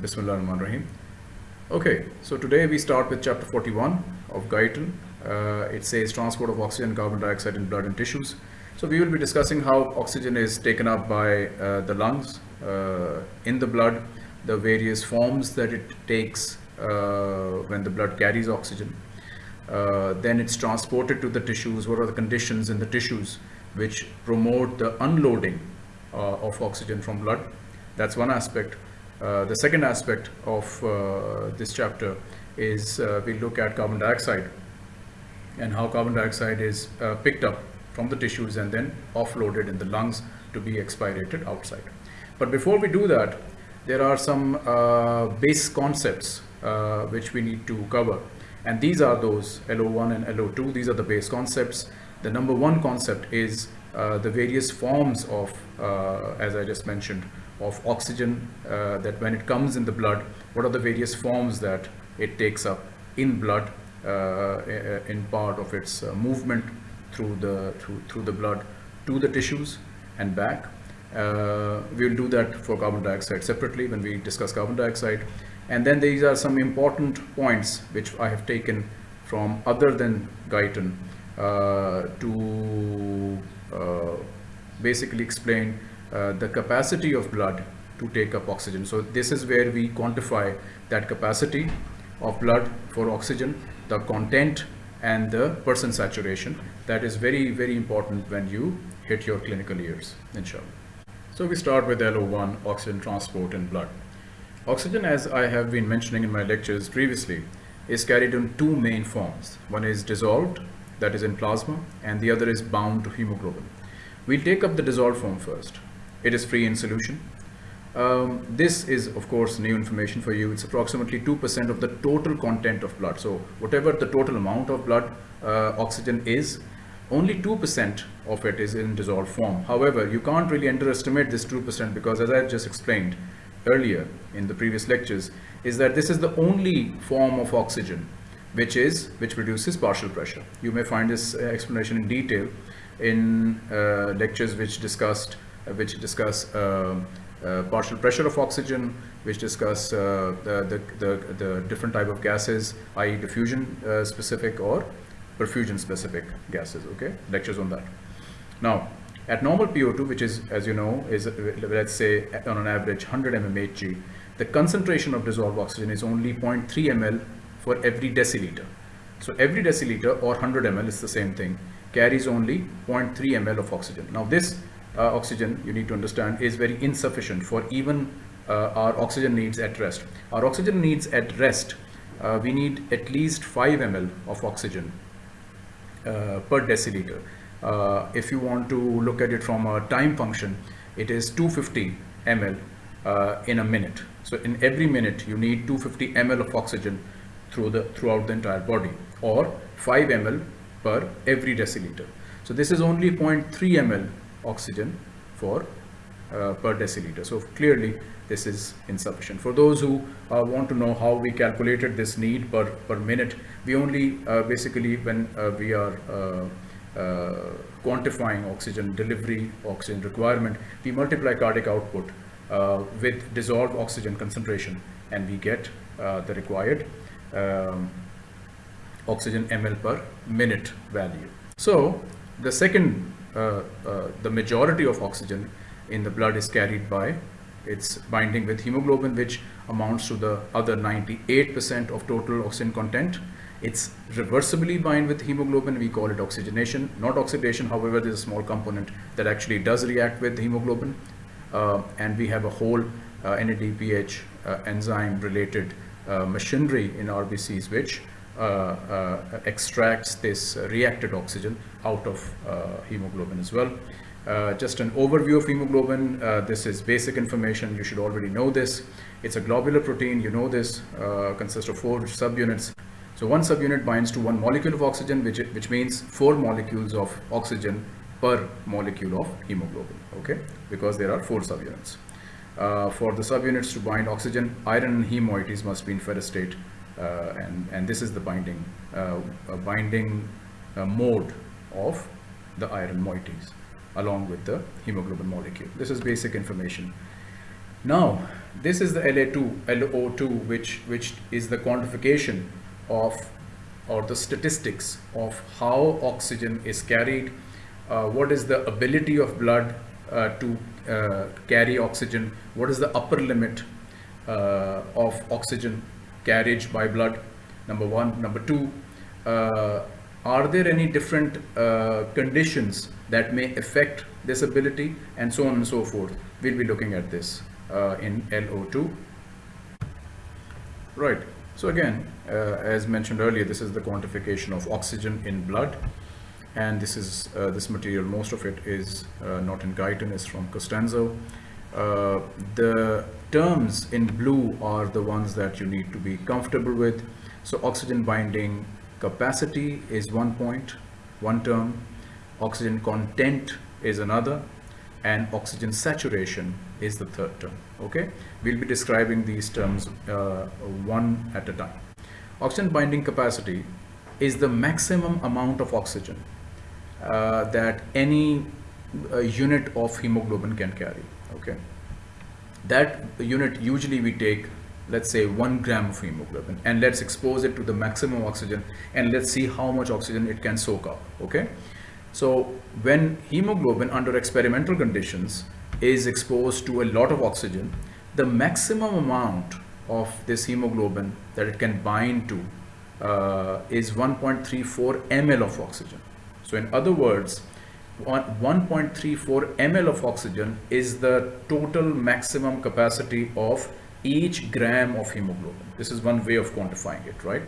Bismillah ar-Rahman rahim Okay, so today we start with chapter 41 of Guyton. Uh, it says transport of oxygen carbon dioxide in blood and tissues. So we will be discussing how oxygen is taken up by uh, the lungs uh, in the blood, the various forms that it takes uh, when the blood carries oxygen. Uh, then it's transported to the tissues. What are the conditions in the tissues which promote the unloading uh, of oxygen from blood? That's one aspect. Uh, the second aspect of uh, this chapter is uh, we look at carbon dioxide and how carbon dioxide is picked up from the tissues and then offloaded in the lungs to be expirated outside. But before we do that, there are some uh, base concepts uh, which we need to cover. And these are those LO1 and LO2. These are the base concepts. The number one concept is uh, the various forms of, as I just mentioned, of oxygen uh, that when it comes in the blood, what are the various forms that it takes up in blood uh, in part of its uh, movement through the through, through the blood to the tissues and back. Uh, we will do that for carbon dioxide separately when we discuss carbon dioxide. And then these are some important points which I have taken from other than Guyton uh, to basically explain uh, the capacity of blood to take up oxygen. So this is where we quantify that capacity of blood for oxygen, the content and the percent saturation. That is very, very important when you hit your clinical years, inshallah. So we start with LO1, oxygen transport in blood. Oxygen, as I have been mentioning in my lectures previously, is carried in two main forms. One is dissolved, that is in plasma, and the other is bound to hemoglobin. We'll take up the dissolved form first. It is free in solution. Um, this is, of course, new information for you. It's approximately 2% of the total content of blood. So whatever the total amount of blood uh, oxygen is, only 2% of it is in dissolved form. However, you can't really underestimate this 2% because as I just explained earlier in the previous lectures, is that this is the only form of oxygen which is which produces partial pressure. You may find this uh, explanation in detail in uh, lectures which discussed which discuss uh, uh, partial pressure of oxygen, which discuss uh, the, the, the, different type of gases, i.e. diffusion specific or perfusion specific gases, okay? Lectures on that. Now, at normal PO2, which is, as you know, is let's say on an average 100 mmHg, the concentration of dissolved oxygen is only 0.3 ml for every deciliter. So every deciliter or 100 ml is the same thing, carries only 0.3 ml of oxygen. Now this uh, oxygen, you need to understand, is very insufficient for even uh, our oxygen needs at rest. Our oxygen needs at rest, uh, we need at least 5 ml of oxygen uh, per deciliter. If you want to look at it from a time function, it is 250 ml uh, in a minute. So in every minute, you need 250 ml of oxygen through the throughout the entire body, or 5 ml per every deciliter. So this is only 0.3 ml oxygen for uh, per deciliter. So clearly this is insufficient. For those who uh, want to know how we calculated this need per, per minute, we only uh, basically when uh, we are uh, uh, quantifying oxygen delivery, oxygen requirement, we multiply cardiac output with dissolved oxygen concentration and we get the required um, oxygen ml per minute value. So the second the majority of oxygen in the blood is carried by its binding with hemoglobin which amounts to the other 98% of total oxygen content. It's reversibly bind with hemoglobin, we call it oxygenation, not oxidation, however there's a small component that actually does react with hemoglobin. Uh, and we have a whole uh, NADPH uh, enzyme related uh, machinery in RBCs which uh, uh, extracts this reacted oxygen out of uh, hemoglobin as well. just an overview of hemoglobin. this is basic information. You should already know this. It's a globular protein. You know this. consists of four subunits. So one subunit binds to one molecule of oxygen, which, which means four molecules of oxygen per molecule of hemoglobin, okay? Because there are four subunits. Uh, for the subunits to bind oxygen, iron and heme moieties must be in ferrous uh, and, and this is the binding, uh, binding uh, mode of the iron moieties along with the hemoglobin molecule. This is basic information. Now, this is the La2, LO2, which, which is the quantification of or the statistics of how oxygen is carried, uh, what is the ability of blood uh, to uh, carry oxygen, what is the upper limit uh, of oxygen carriage by blood, number one. Number two, uh, are there any different uh, conditions that may affect this ability and so on and so forth. We'll be looking at this in LO2. Right. So again, uh, as mentioned earlier, this is the quantification of oxygen in blood. And this is uh, this material, most of it is uh, not in Guyton, is from Costanzo. Uh, the terms in blue are the ones that you need to be comfortable with. So oxygen binding capacity is one point, one term. Oxygen content is another and oxygen saturation is the third term okay we'll be describing these terms uh, one at a time oxygen binding capacity is the maximum amount of oxygen uh, that any uh, unit of hemoglobin can carry okay that unit usually we take let's say one gram of hemoglobin and let's expose it to the maximum oxygen and let's see how much oxygen it can soak up okay so when hemoglobin under experimental conditions is exposed to a lot of oxygen, the maximum amount of this hemoglobin that it can bind to uh, is 1.34 ml of oxygen. So in other words, 1.34 ml of oxygen is the total maximum capacity of each gram of hemoglobin. This is one way of quantifying it, right?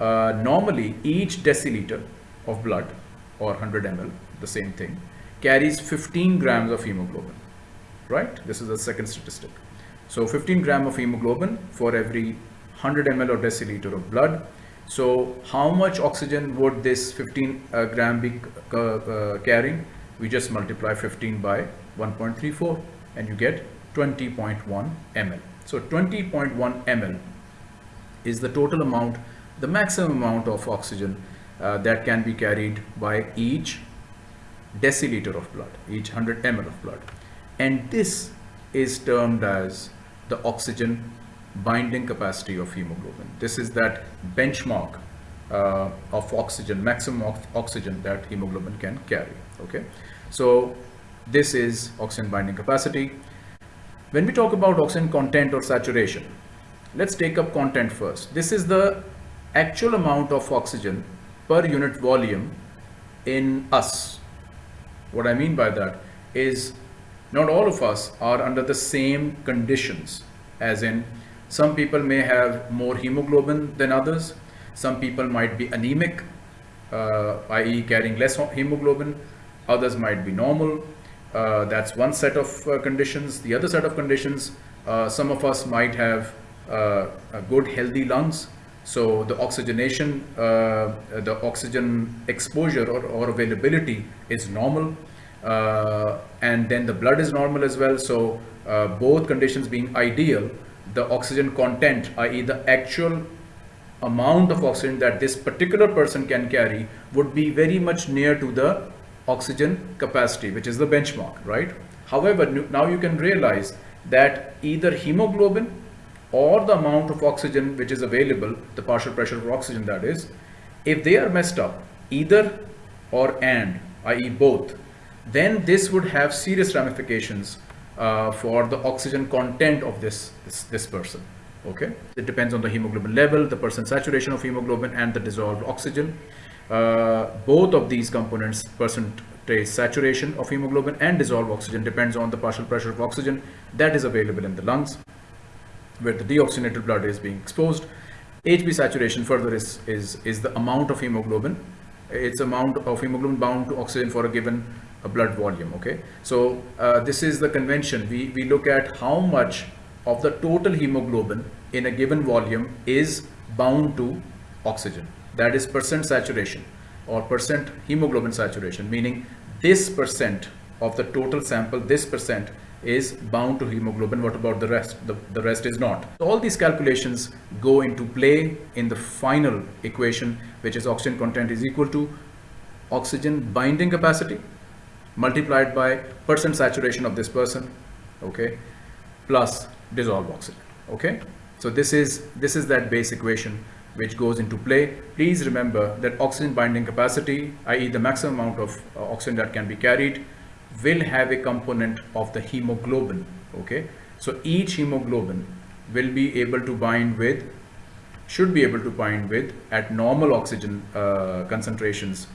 Uh, normally, each deciliter of blood or 100 ml, the same thing, carries 15 grams of hemoglobin, right? This is the second statistic. So 15 gram of hemoglobin for every 100 ml or deciliter of blood. So how much oxygen would this 15 uh, gram be uh, carrying? We just multiply 15 by 1.34 and you get 20.1 ml. So 20.1 ml is the total amount, the maximum amount of oxygen uh, that can be carried by each deciliter of blood, each 100 ml of blood. And this is termed as the oxygen binding capacity of hemoglobin. This is that benchmark uh, of oxygen, maximum of oxygen that hemoglobin can carry. Okay, so this is oxygen binding capacity. When we talk about oxygen content or saturation, let's take up content first. This is the actual amount of oxygen per unit volume in us. What I mean by that is not all of us are under the same conditions as in some people may have more hemoglobin than others. Some people might be anemic, uh, i.e. carrying less hemoglobin. Others might be normal. Uh, that's one set of uh, conditions. The other set of conditions, uh, some of us might have uh, good healthy lungs so the oxygenation, uh, the oxygen exposure or, or availability is normal. And then the blood is normal as well. So both conditions being ideal, the oxygen content, i.e. the actual amount of oxygen that this particular person can carry would be very much near to the oxygen capacity, which is the benchmark, right? However, now you can realize that either hemoglobin or the amount of oxygen which is available, the partial pressure of oxygen that is, if they are messed up, either or and, i.e. both, then this would have serious ramifications uh, for the oxygen content of this, this, this person. Okay, it depends on the hemoglobin level, the percent saturation of hemoglobin and the dissolved oxygen. Uh, both of these components, percentage saturation of hemoglobin and dissolved oxygen depends on the partial pressure of oxygen that is available in the lungs where the deoxygenated blood is being exposed. HB saturation further is, is, is the amount of hemoglobin. It's amount of hemoglobin bound to oxygen for a given blood volume. Okay, so uh, this is the convention. We, we look at how much of the total hemoglobin in a given volume is bound to oxygen. That is percent saturation or percent hemoglobin saturation, meaning this percent of the total sample, this percent is bound to hemoglobin. What about the rest? The, the rest is not. So all these calculations go into play in the final equation, which is oxygen content is equal to oxygen binding capacity multiplied by percent saturation of this person, okay, plus dissolved oxygen. Okay. So this is, this is that base equation which goes into play. Please remember that oxygen binding capacity, i.e. the maximum amount of uh, oxygen that can be carried, will have a component of the hemoglobin. Okay. So each hemoglobin will be able to bind with, should be able to bind with at normal oxygen uh, concentrations,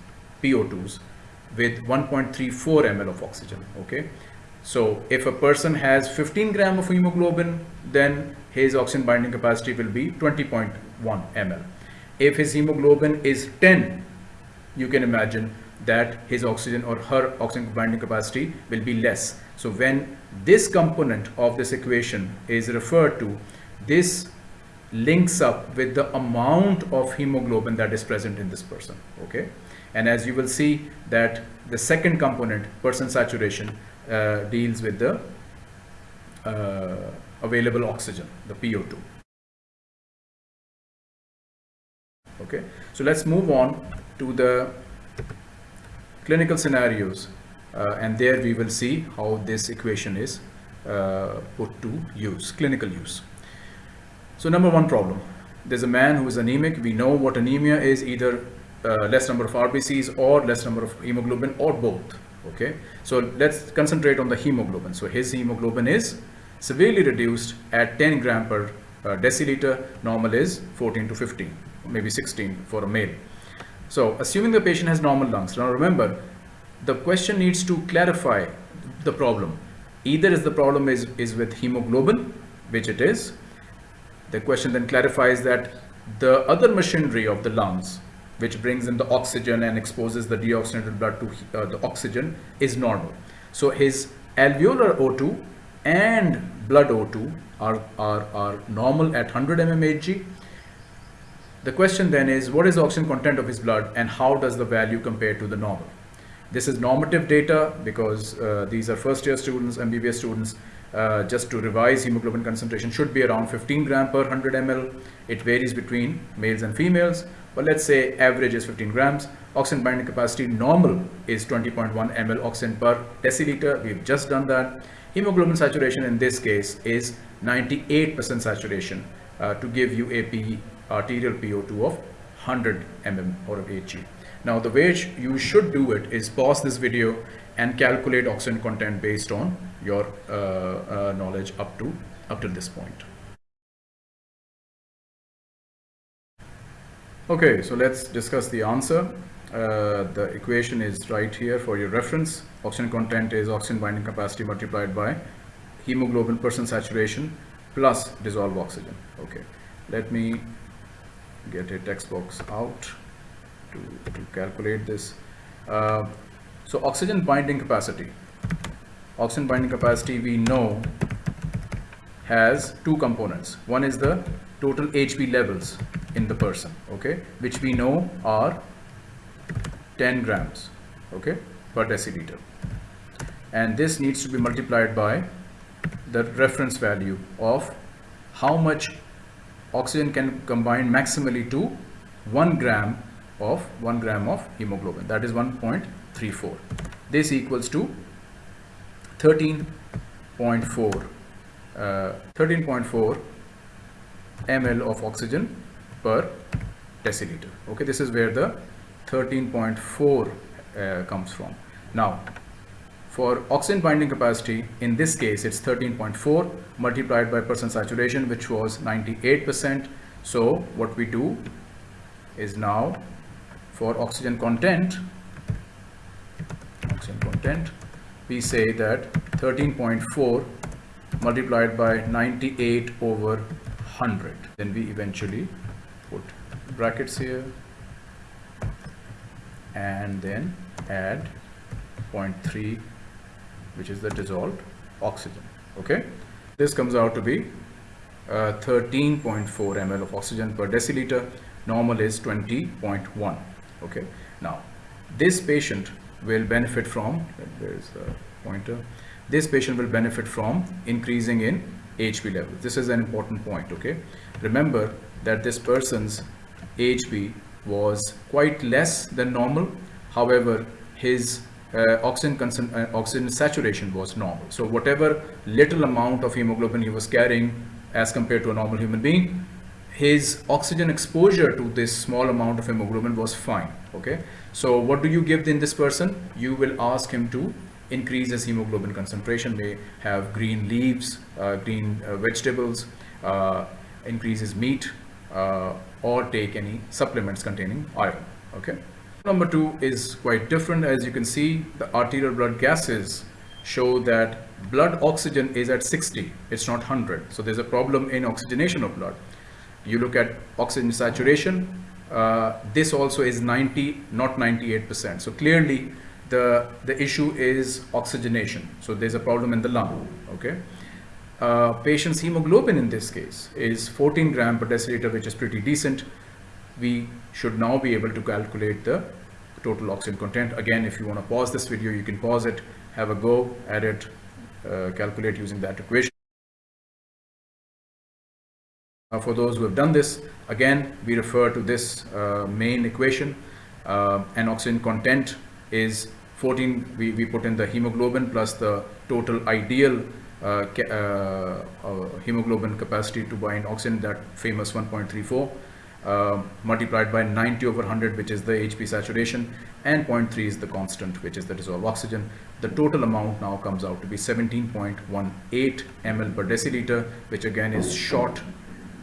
PO2s, with 1.34 ml of oxygen. Okay. So if a person has 15 gram of hemoglobin, then his oxygen binding capacity will be 20.1 ml. If his hemoglobin is 10, you can imagine that his oxygen or her oxygen binding capacity will be less. So when this component of this equation is referred to, this links up with the amount of hemoglobin that is present in this person. Okay. And as you will see that the second component, percent saturation, uh, deals with the uh, available oxygen, the PO2. Okay, so let's move on to the clinical scenarios uh, and there we will see how this equation is uh, put to use, clinical use. So number one problem, there's a man who is anemic. We know what anemia is either uh, less number of RBCs or less number of hemoglobin or both okay? So let's concentrate on the hemoglobin. So his hemoglobin is severely reduced at 10 gram per uh, deciliter. Normal is 14 to 15 maybe 16 for a male. So assuming the patient has normal lungs. Now remember the question needs to clarify the problem. Either is the problem is is with hemoglobin which it is. The question then clarifies that the other machinery of the lungs which brings in the oxygen and exposes the deoxygenated blood to uh, the oxygen is normal. So his alveolar O2 and blood O2 are, are, are normal at 100 mmHg. The question then is what is the oxygen content of his blood and how does the value compare to the normal? This is normative data because uh, these are first year students, MBBS students. Uh, just to revise hemoglobin concentration should be around 15 gram per 100 ml. It varies between males and females but let's say average is 15 grams. Oxygen binding capacity normal is 20.1 ml oxygen per deciliter. We've just done that. Hemoglobin saturation in this case is 98% saturation uh, to give you a P, arterial PO2 of 100 mm or of HG. Now the way you should do it is pause this video and calculate oxygen content based on your uh, uh, knowledge up to up to this point. Okay, so let's discuss the answer. Uh, the equation is right here for your reference. Oxygen content is oxygen binding capacity multiplied by hemoglobin percent saturation plus dissolved oxygen. Okay, let me get a text box out to, to calculate this. Uh, so oxygen binding capacity. Oxygen binding capacity we know has two components. One is the total HB levels in the person okay which we know are 10 grams okay per deciliter. And this needs to be multiplied by the reference value of how much oxygen can combine maximally to 1 gram of 1 gram of hemoglobin. That is 1.34 this equals to 13.4 uh, 13.4 ml of oxygen per deciliter. Okay this is where the 13.4 uh, comes from. Now for oxygen binding capacity in this case it's 13.4 multiplied by percent saturation which was 98 percent. So what we do is now for oxygen content oxygen content we say that 13.4 multiplied by 98 over 100 then we eventually put brackets here. And then add 0.3 which is the dissolved oxygen. Okay? This comes out to be uh, 13.4 ml of oxygen per deciliter. Normal is 20.1 okay? Now this patient will benefit from where is the pointer this patient will benefit from increasing in HB level this is an important point okay remember that this person's HB was quite less than normal. However, his uh, oxygen, uh, oxygen saturation was normal. So whatever little amount of hemoglobin he was carrying as compared to a normal human being, his oxygen exposure to this small amount of hemoglobin was fine. Okay. So what do you give in this person? You will ask him to increase his hemoglobin concentration, may have green leaves, uh, green uh, vegetables, uh, increase his meat, uh, or take any supplements containing iron. Okay. Number two is quite different. As you can see, the arterial blood gases show that blood oxygen is at 60. It's not 100. So there's a problem in oxygenation of blood. You look at oxygen saturation. Uh, this also is 90, not 98%. So clearly, the the issue is oxygenation. So there's a problem in the lung. Okay. Uh, patient's hemoglobin in this case is 14 gram per deciliter, which is pretty decent. We should now be able to calculate the total oxygen content. Again, if you want to pause this video, you can pause it, have a go at it, uh, calculate using that equation. Uh, for those who have done this, again, we refer to this uh, main equation uh, and oxygen content is 14, we, we put in the hemoglobin plus the total ideal uh, ca- uh, uh, hemoglobin capacity to bind oxygen, that famous 1.34, uh, multiplied by 90 over 100, which is the HB saturation, and 0.3 is the constant, which is the dissolved oxygen. The total amount now comes out to be 17.18 ml per deciliter, which again is short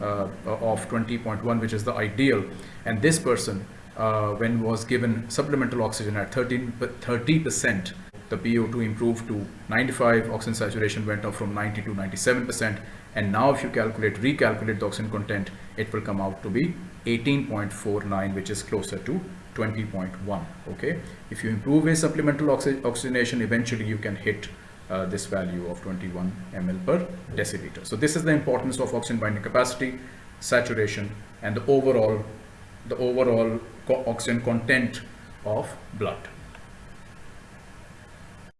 uh, of 20.1, which is the ideal. And this person, uh, when was given supplemental oxygen at 13, 30%, the PO2 improved to 95, oxygen saturation went up from 90 to 97%. And now if you calculate, recalculate the oxygen content, it will come out to be 18.49, which is closer to 20.1. Okay. If you improve his supplemental oxy oxygenation, eventually you can hit uh, this value of 21 ml per deciliter. So this is the importance of oxygen binding capacity, saturation, and the overall, the overall co oxygen content of blood.